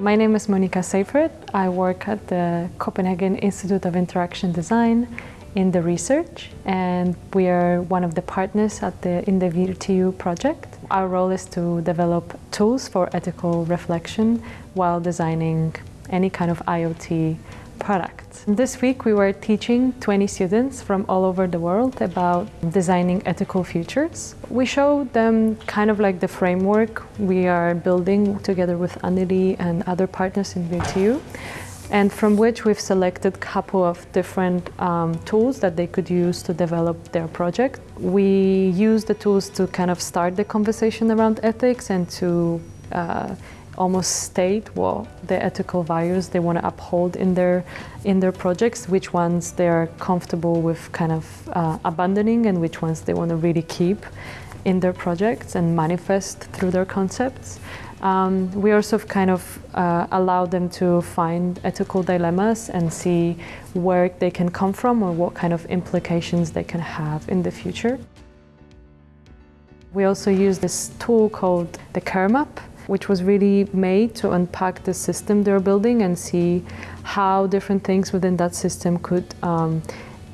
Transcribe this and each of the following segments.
My name is Monika Seyfried. I work at the Copenhagen Institute of Interaction Design in the research and we are one of the partners at the, in the VIRT-EU project. Our role is to develop tools for ethical reflection while designing any kind of IoT product. This week we were teaching 20 students from all over the world about designing ethical futures. We showed them kind of like the framework we are building together with Anneli and other partners in VIRT-EU and from which we've selected a couple of different um, tools that they could use to develop their project. We use the tools to kind of start the conversation around ethics and to uh, almost state what the ethical values they want to uphold in their in their projects, which ones they are comfortable with kind of uh, abandoning and which ones they want to really keep in their projects and manifest through their concepts. Um, we also kind of uh, allow them to find ethical dilemmas and see where they can come from or what kind of implications they can have in the future. We also use this tool called the care map, which was really made to unpack the system they're building and see how different things within that system could um,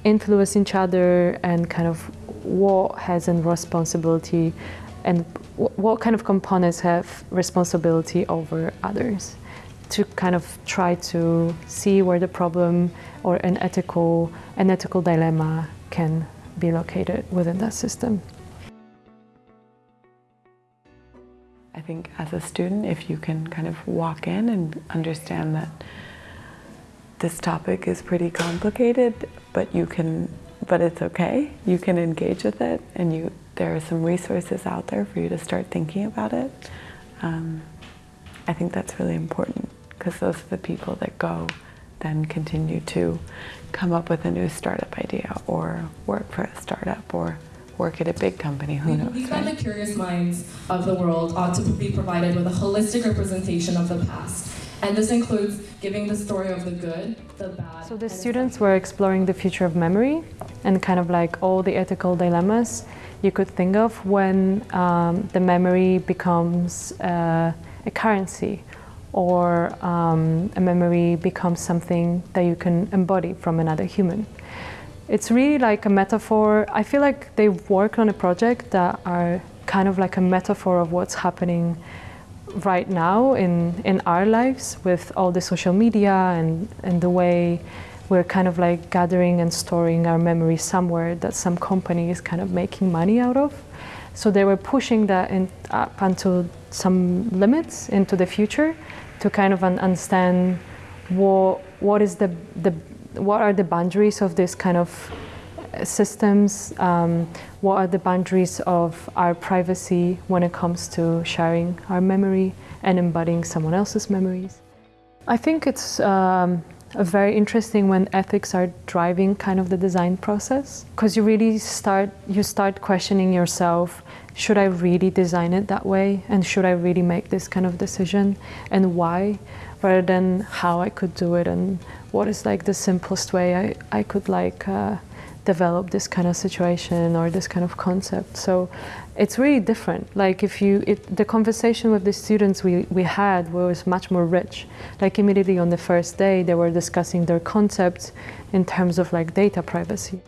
influence each other and kind of what has a responsibility and what kind of components have responsibility over others to kind of try to see where the problem or an ethical, an ethical dilemma can be located within that system. I think as a student, if you can kind of walk in and understand that this topic is pretty complicated, but you can, but it's okay. You can engage with it and you, there are some resources out there for you to start thinking about it. Um, I think that's really important because those are the people that go then continue to come up with a new startup idea or work for a startup or work at a big company, who we, knows? We find right? the curious minds of the world ought to be provided with a holistic representation of the past. And this includes giving the story of the good, the bad. So the students were exploring the future of memory and kind of like all the ethical dilemmas you could think of when um, the memory becomes uh, a currency or um, a memory becomes something that you can embody from another human. It's really like a metaphor. I feel like they work on a project that are kind of like a metaphor of what's happening right now in, in our lives with all the social media and, and the way we're kind of like gathering and storing our memories somewhere that some company is kind of making money out of. So they were pushing that in, up until some limits into the future to kind of understand what, what is the, the what are the boundaries of this kind of systems, um, what are the boundaries of our privacy when it comes to sharing our memory and embodying someone else's memories. I think it's um, very interesting when ethics are driving kind of the design process because you really start you start questioning yourself should I really design it that way and should I really make this kind of decision and why rather than how I could do it and what is like the simplest way I, I could like uh, develop this kind of situation or this kind of concept. So it's really different. Like if you, it, the conversation with the students we, we had was much more rich. Like immediately on the first day, they were discussing their concepts in terms of like data privacy.